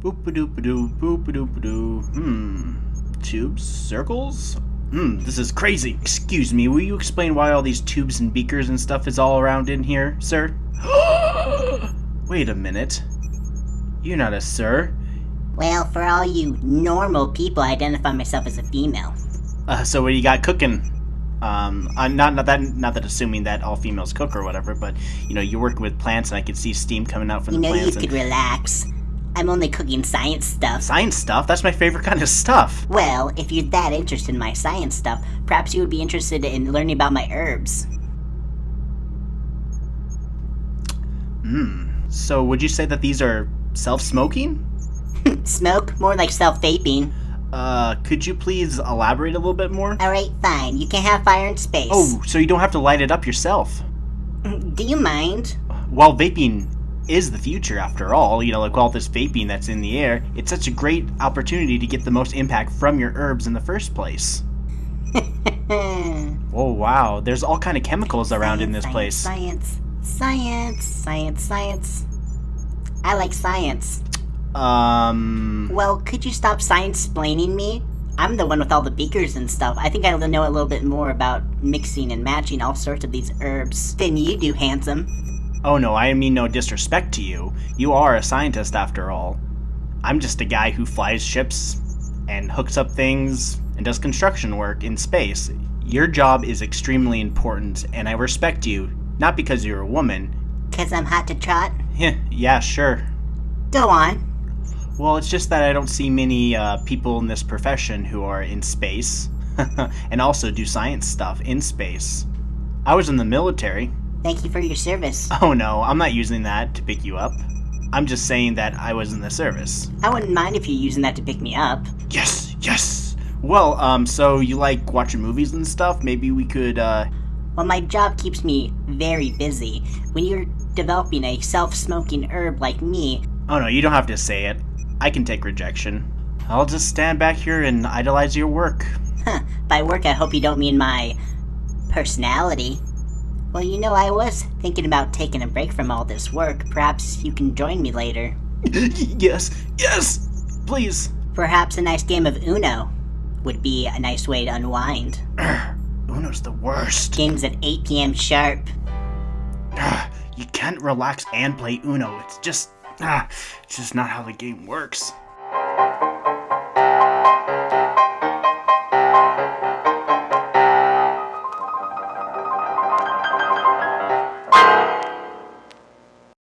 Boop-a-doop-a-doo, boop-a-doop-a-doo. Hmm. Tubes? Circles? Hmm, this is crazy. Excuse me, will you explain why all these tubes and beakers and stuff is all around in here, sir? Wait a minute. You're not a sir. Well, for all you normal people, I identify myself as a female. Uh, so what do you got cooking? Um, I'm not not that not that assuming that all females cook or whatever, but you know you're working with plants and I can see steam coming out from You the know, you could relax. I'm only cooking science stuff. science stuff. That's my favorite kind of stuff. Well, if you're that interested in my science stuff, perhaps you would be interested in learning about my herbs. Hmm. So would you say that these are self-smoking? Smoke? More like self vaping. Uh, could you please elaborate a little bit more? Alright, fine. You can have fire in space. Oh, so you don't have to light it up yourself. Do you mind? While vaping is the future after all, you know, like all this vaping that's in the air, it's such a great opportunity to get the most impact from your herbs in the first place. Oh wow, there's all kind of chemicals around in this Science, place. Science, science, science, science. I like science. Um, Well, could you stop science explaining me? I'm the one with all the beakers and stuff. I think I know a little bit more about mixing and matching all sorts of these herbs than you do, handsome. Oh no, I mean no disrespect to you. You are a scientist after all. I'm just a guy who flies ships and hooks up things and does construction work in space. Your job is extremely important, and I respect you, not because you're a woman. Cause I'm hot to trot? Yeah, sure. Go on. Well, it's just that I don't see many uh, people in this profession who are in space and also do science stuff in space. I was in the military. Thank you for your service. Oh no, I'm not using that to pick you up. I'm just saying that I was in the service. I wouldn't mind if you're using that to pick me up. Yes, yes. Well, um, so you like watching movies and stuff? Maybe we could, uh, Well, my job keeps me very busy. When you're developing a self smoking herb like me, oh no, you don't have to say it. I can take rejection. I'll just stand back here and idolize your work. huh, by work I hope you don't mean my personality. Well, you know, I was thinking about taking a break from all this work. Perhaps you can join me later. yes, yes! Please. Perhaps a nice game of Uno would be a nice way to unwind. Uno's the worst. Games at 8 p.m. sharp. You can't relax and play Uno. It's just, ah, it's just not how the game works.